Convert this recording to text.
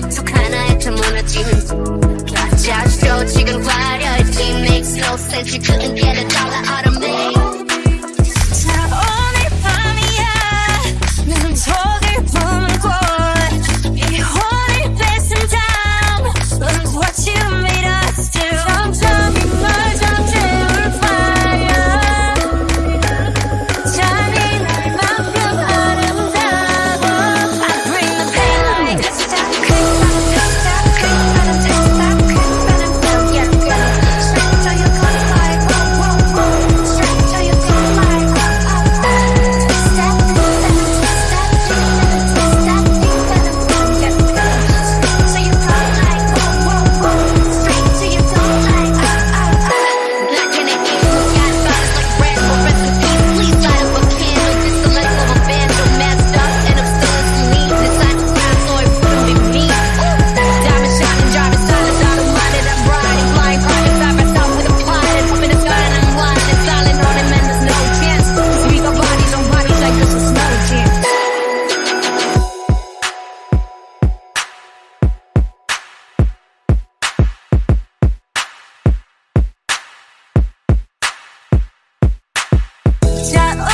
털툭 하나에 다 무너지는 Watch 지금 화려해 It makes no sense. You couldn't get a dollar out of Chat